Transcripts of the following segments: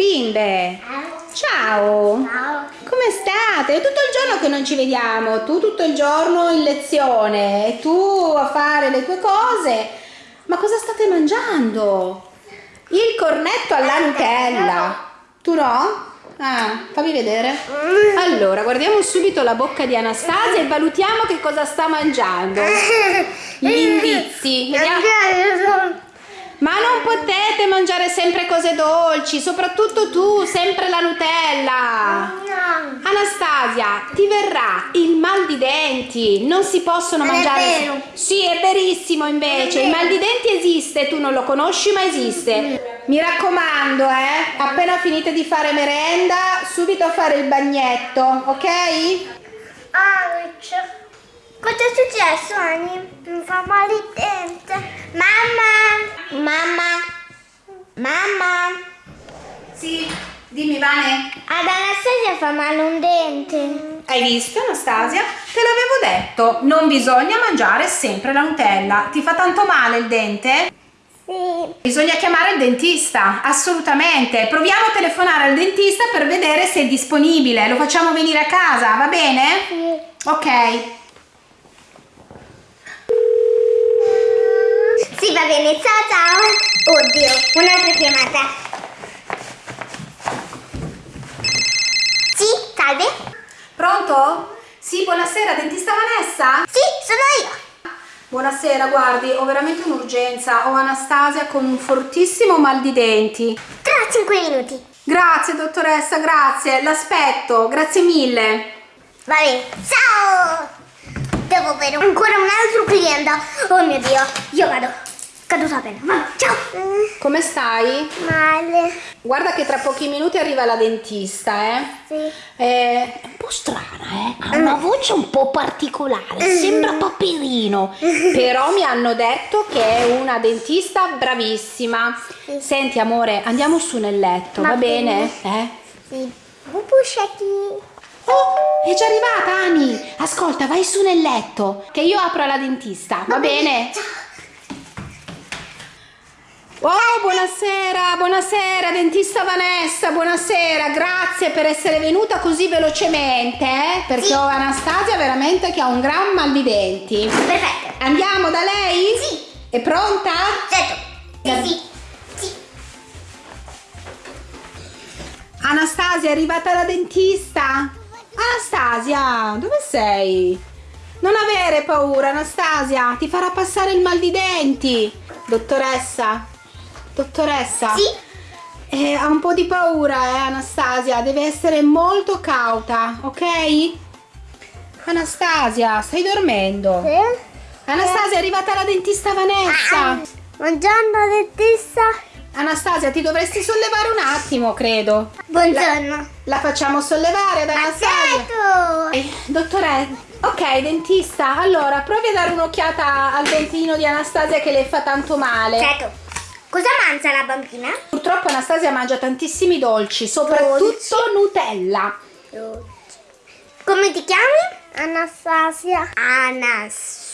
Bimbe! Ciao! Ciao. Come state? È tutto il giorno che non ci vediamo, tu tutto il giorno in lezione e tu a fare le tue cose. Ma cosa state mangiando? Il cornetto alla Nutella. Tu no? Ah, fammi vedere. Allora, guardiamo subito la bocca di Anastasia e valutiamo che cosa sta mangiando. Gli indizi. Vediamo. Ma non potete mangiare sempre cose dolci, soprattutto tu, sempre la Nutella. No. Anastasia, ti verrà il mal di denti, non si possono Non è mangiare. vero. Sì, è verissimo invece, è il mal di denti esiste, tu non lo conosci ma esiste. Mi raccomando, eh, appena finite di fare merenda, subito a fare il bagnetto, ok? Ouch. Cosa è successo, Ani? Mi fa male il dente. Mamma! Mamma! Sì, dimmi Vane. Ad Anastasia fa male un dente. Hai visto Anastasia? Te l'avevo detto, non bisogna mangiare sempre la Nutella. Ti fa tanto male il dente? Sì. Bisogna chiamare il dentista, assolutamente. Proviamo a telefonare al dentista per vedere se è disponibile. Lo facciamo venire a casa, va bene? Sì. Ok. Sì, va bene. Ciao, ciao. Oddio, un'altra chiamata. Sì, salve. Pronto? Sì, buonasera, dentista Vanessa? Sì, sono io. Buonasera, guardi, ho veramente un'urgenza. Ho Anastasia con un fortissimo mal di denti. Tra 5 minuti. Grazie, dottoressa, grazie. L'aspetto, grazie mille. Va bene. Ciao. Devo avere ancora un altro cliente. Oh mio Dio. Io vado. Caduta. Vado. Ciao. Come stai? Male. Guarda che tra pochi minuti arriva la dentista, eh? Sì. È un po' strana, eh? Ha una voce un po' particolare, sembra Paperino. Però mi hanno detto che è una dentista bravissima. Senti, amore, andiamo su nel letto, va, Va bene? bene. Eh? Sì. Pupuscetti. Oh, è già arrivata, Ani! Ascolta, vai su nel letto, che io apro alla dentista, va, bene? Oh, buonasera, buonasera, dentista Vanessa, buonasera, grazie per essere venuta così velocemente, eh, perché Sì. ho Anastasia veramente che ha un gran mal di denti. Perfetto. Andiamo da lei? Sì. È pronta? Certo. Sì, sì. Sì. Anastasia, è arrivata la dentista? Anastasia, dove sei? Non avere paura, Anastasia, ti farà passare il mal di denti. Dottoressa? Dottoressa? Sì. Eh, ha un po' di paura, eh, Anastasia, deve essere molto cauta, ok? Anastasia, stai dormendo? Anastasia, è arrivata la dentista Vanessa. Buongiorno dentista. Anastasia, ti dovresti sollevare un attimo, credo. Buongiorno. La facciamo sollevare ad Anastasia? Eh, Dottore, ok, dentista, allora provi a dare un'occhiata al dentino di Anastasia che le fa tanto male. Certo. Cosa mangia la bambina? Purtroppo Anastasia mangia tantissimi dolci, soprattutto Dolci? Nutella. Come ti chiami? Anastasia. Anastasia.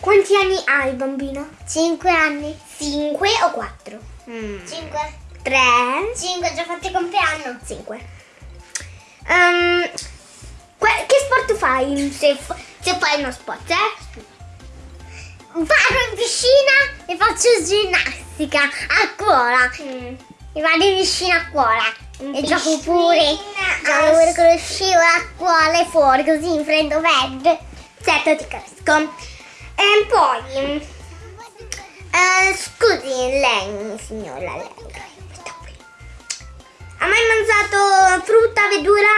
Quanti anni hai bambina? Cinque anni. Cinque o quattro? Cinque. Tre. Cinque, già fatti compleanno. Cinque. Que- che sport fai? Se, se fai uno sport, eh? Vado in piscina e faccio ginnastica a scuola. E vado in piscina a scuola. e gioco pure. Gioco pure con lo scivolo a scuola e fuori così in freddo verde. Certo ti capisco. E poi. eh, scusi, lei, signora, lei. Ha mai mangiato frutta, verdura?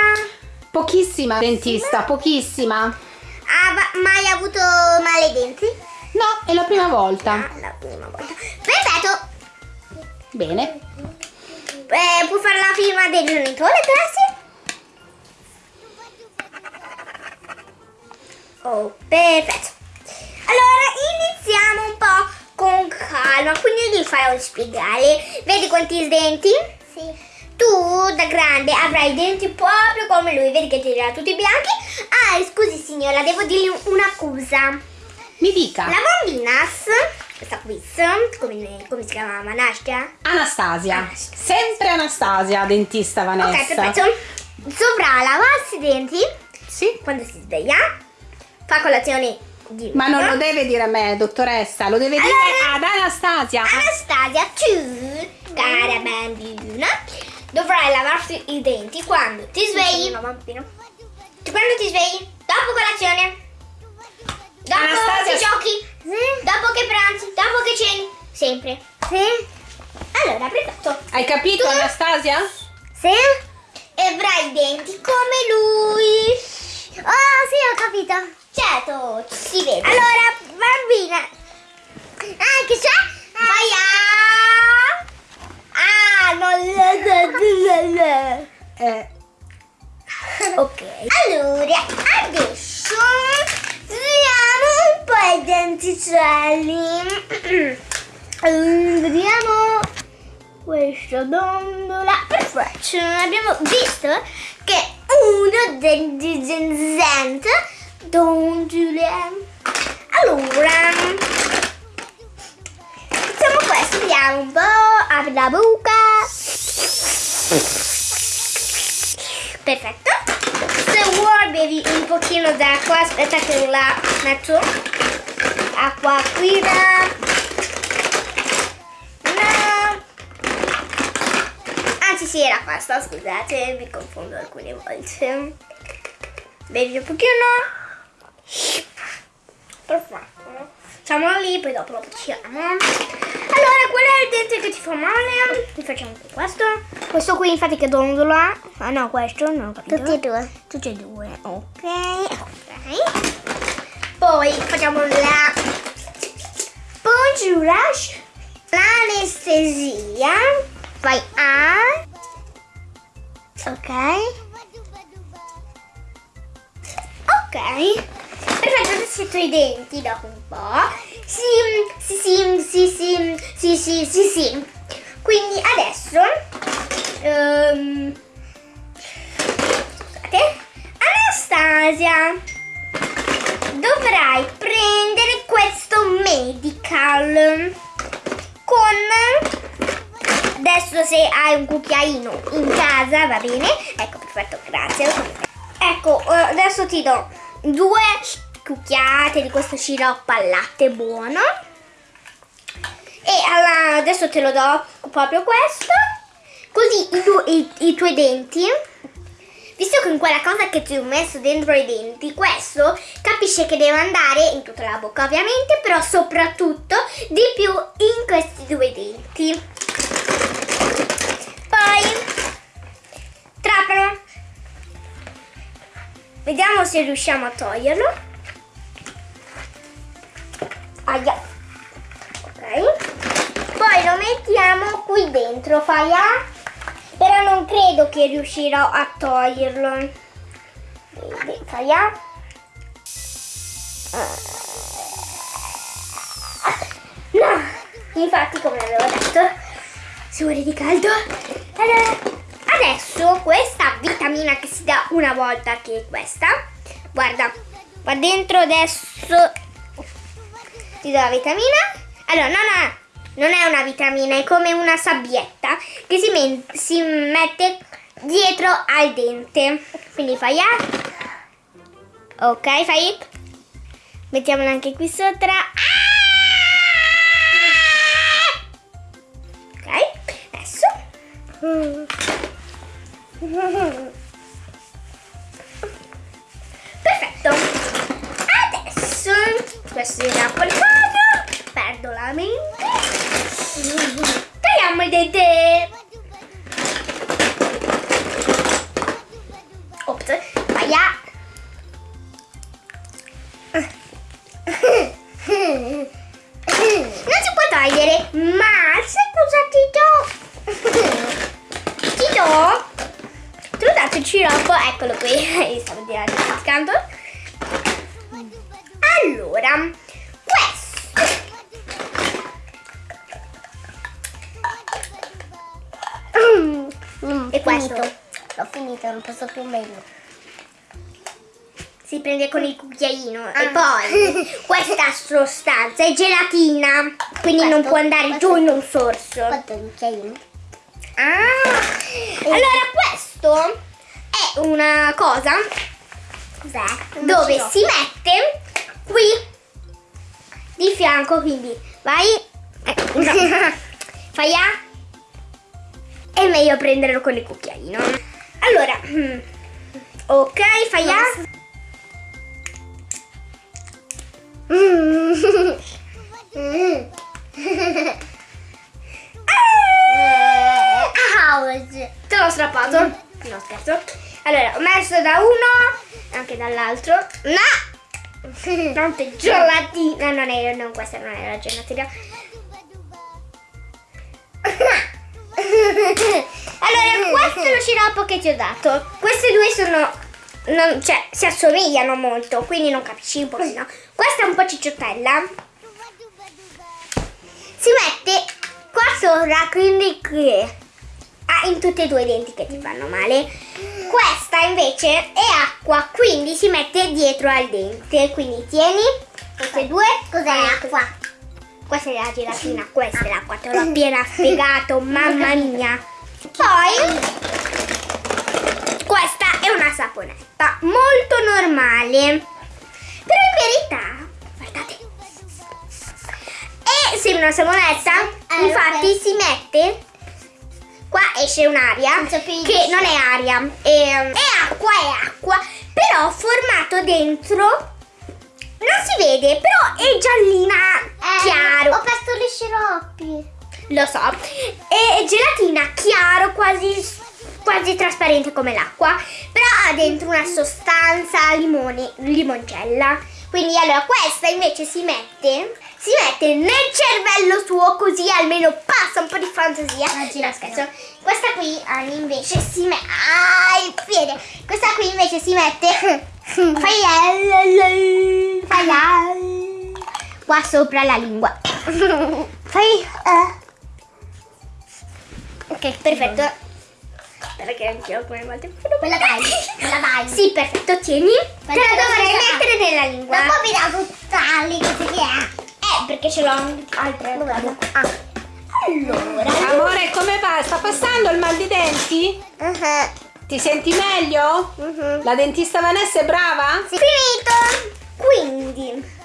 Pochissima, dentista, pochissima. Ha va- mai avuto male ai denti? No, è la prima volta. Ah, la prima volta. Perfetto. Bene. Eh, può fare la firma del genitore, grazie? Oh, perfetto. Allora, iniziamo un po' con calma, quindi gli farò spiegare. Vedi quanti denti? Sì. Tu, da grande, avrai i denti proprio come lui. Vedi che ti dirà tutti bianchi. Ah, scusi signora, devo dirgli una cosa. Mi dica. La bambina questa quiz, come, come si chiama? Anastasia? Anastasia. Anastasia. Sempre Anastasia, dentista Vanessa. Ok, perfetto. Dovrà lavarsi i denti Sì. quando si sveglia, fa colazione di Ma non lo deve dire a me, dottoressa, lo deve Allora- dire ad Anastasia. Anastasia, tu, cara bambina, dovrai lavarsi i denti quando ti svegli. Tu quando ti svegli? Dopo colazione. Dopo Anastasia- che giochi. Dopo che pranzi. Dopo che ceni. Sempre. Sì. Allora, perfetto. Hai capito Tu- Anastasia? Sì. E avrai i denti come lui. Oh, sì, ho capito. Certo, si vede. Allora, bambina. Ah, che c'è? Vai a... Ah, non... Eh, Ok. Allora, adesso usiamo un po' i denticelli. Vediamo questa dondola. Perfetto. Abbiamo visto che uno degli Zenzent dondole. Allora, facciamo questo. Vediamo un po'. Apri la bocca. Perfetto. Se vuoi bevi un pochino d'acqua, aspetta che la metto. Acqua qui. No. Anzi sì, era questa, scusate, mi confondo alcune volte. Bevi un pochino. Perfetto. Facciamolo lì, poi dopo lo facciamo. Allora, qual è il dente che ti fa male? Ti facciamo questo. Questo qui infatti che dondola. Ah no, questo non ho capito. Tutti e due. Tutti e due, ok. Ok poi facciamo la Bonjourash, l'anestesia, poi A, ok, ok, perfetto, adesso i denti dopo un po', sim, sim, sim, sim, sì, sì, sì, sì, quindi adesso, um, scusate, Anastasia, dovrai prendere questo medical. Con adesso se hai un cucchiaino in casa va bene? Ecco perfetto grazie. Ecco eh, adesso ti do due cucchiate di questo sciroppo al latte buono. E adesso te lo do proprio questo. Così i, tu- i- i tuoi denti Visto che in quella cosa che ti ho messo dentro i denti, questo capisce che deve andare in tutta la bocca ovviamente, però soprattutto di più in questi due denti. Poi trapano. Vediamo se riusciamo a toglierlo. Aia. Ok. Poi lo mettiamo qui dentro, fai a... Però non credo che riuscirò a toglierlo. Vedi, fai a... No! Infatti, come avevo detto, si muore di caldo. Allora, adesso questa vitamina che si dà una volta, che è questa, guarda, qua dentro adesso ti do la vitamina. Allora, no, no, non è una vitamina, è come una sabbietta che si, si mette dietro al dente. Quindi fai A. Ok, fai. Mettiamola anche qui sopra. Ah! Ok, adesso. Perfetto. Adesso questo è napoletano. Perdo la mente. Tagliamo il dente. Ops, vai a. Non si può togliere, ma sai cosa ti do? Ti do? Te l'ho dato il sciroppo, eccolo qui, stavo dimenticando. Allora, questo? finito. L'ho finito, non posso più meglio. Si prende con il cucchiaino Ah. e poi questa sostanza è gelatina. quindi non Questo- può andare questo- giù in un sorso. Quanto il cucchiaino? Ah, allora questo è una cosa Cos'è? Dove si mette qui di fianco, quindi vai, eh, no. fai A, è meglio prenderlo con il cucchiaino. Allora, mm, ok, fai A. Mm. Ah! Ouch. Te l'ho strappato? No, scherzo. Allora, ho messo da uno, anche dall'altro. No! Tante gelatina. Non è, non, questa non è la gelatina. Allora, questo è lo sciroppo che ti ho dato. Queste due sono. non- cioè, si assomigliano molto, quindi non capisci un pochino. Questa è un po' cicciottella. Si mette qua sopra, quindi qui. Ah, in tutti e due i denti che ti fanno male. Questa invece è acqua, quindi si mette dietro al dente. Quindi tieni queste due. Cos'è l'acqua? Questa è la gelatina, questa è l'acqua, te l'ho appena spiegato, mamma mia. Poi, questa è una saponetta, molto normale. Però in verità, guardate, e sembra una saponetta, Eh, infatti si mette, qua esce un'aria, che non è aria, è, è acqua, è acqua, però formato dentro, non si vede, però è giallina Lo so. È gelatina chiaro, quasi, quasi trasparente come l'acqua. Però ha dentro una sostanza limone, limoncella. Quindi allora questa invece si mette. Si mette nel cervello suo così almeno passa un po' di fantasia. No, scherzo. Questa qui invece si mette. Ah, il piede! Questa qui invece si mette. Fai. Fai. Qua sopra la lingua. Fai. Ok, perfetto. Perché anch'io come volte. Quella dai, quella dai. Sì, perfetto, tieni. Te la dovrei mettere nella lingua. Dopo mi dà tutt'ali così che è. Eh, perché ce l'ho altre. Ah. Allora. Amore, come va? Sta passando il mal di denti? Uh-huh. Ti senti meglio? Mhm. La dentista Vanessa è brava? Finito. Quindi.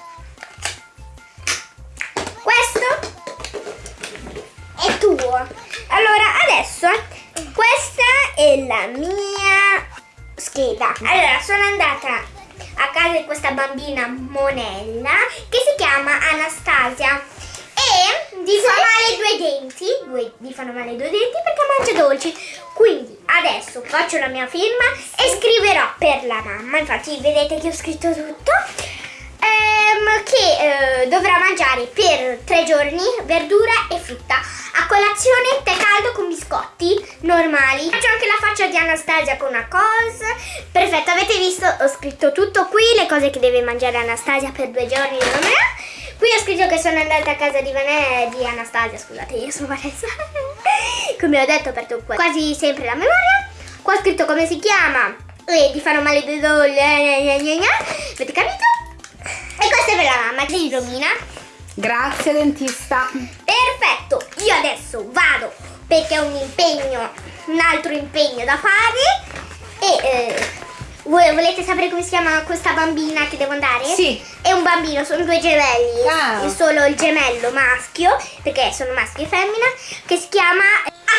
La mia scheda. Allora, sono andata a casa di questa bambina Monella che si chiama Anastasia e gli fa male due denti, due, gli fanno male due denti perché mangia dolci. Quindi adesso faccio la mia firma e scriverò per la mamma, infatti vedete che ho scritto tutto. ehm, che eh, dovrà mangiare per tre giorni verdura e frutta. A colazione tè caldo con biscotti normali. Faccio anche la faccia di Anastasia con una cosa. Perfetto, avete visto? Ho scritto tutto qui, le cose che deve mangiare Anastasia per due giorni. Qui ho scritto che sono andata a casa di, Vane- di Anastasia, scusate, io sono Vanessa. come ho detto, ho aperto qua- quasi sempre la memoria. Qua ho scritto come si chiama. E ti fanno male due dolle. Avete capito? E questa è per la mamma, di Romina. Grazie dentista. Perfetto, io adesso vado perché ho un impegno, un altro impegno da fare. E eh, voi volete sapere come si chiama questa bambina che devo andare? Sì. È un bambino, sono due gemelli. È solo il gemello maschio, perché sono maschio e femmina, che si chiama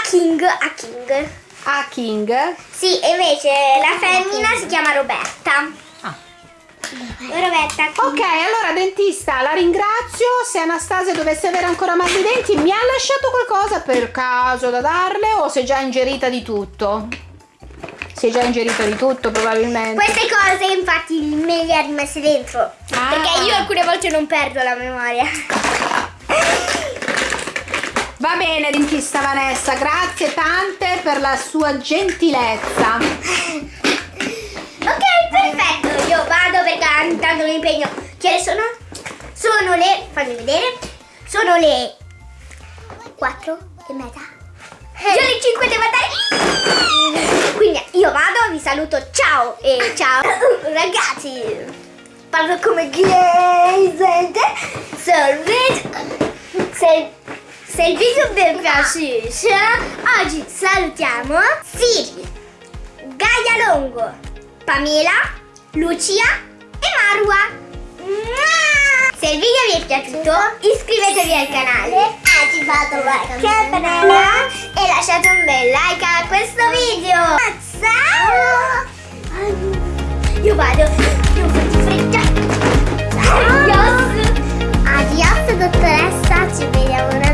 Aking. Aking. A King. Sì, invece la femmina si chiama Roberta. Roberta. Ok, allora dentista, la ringrazio. Se Anastasia dovesse avere ancora mal di denti, mi ha lasciato qualcosa per caso da darle o si è già ingerita di tutto? Si è già ingerita di tutto probabilmente. Queste cose infatti me le ha rimesse dentro. Ah. Perché io alcune volte non perdo la memoria. Va bene, dentista Vanessa, grazie tante per la sua gentilezza. Perché intanto mi impegno. Che sono? Sono le. fammi vedere. Sono le 4 e mezza. Io alle 5 devo andare. Quindi io vado, vi saluto. Ciao e ciao. Ragazzi. Parlo come Glaze. Sorride. se, se il video vi piace, oggi salutiamo Siri, Gaia Longo, Pamela, Lucia Marwa. Se il video vi è piaciuto iscrivetevi al canale, attivate la campanella e lasciate un bel like a questo video. Ciao! Io vado, io faccio fretta. Adios! Adios dottoressa, ci vediamo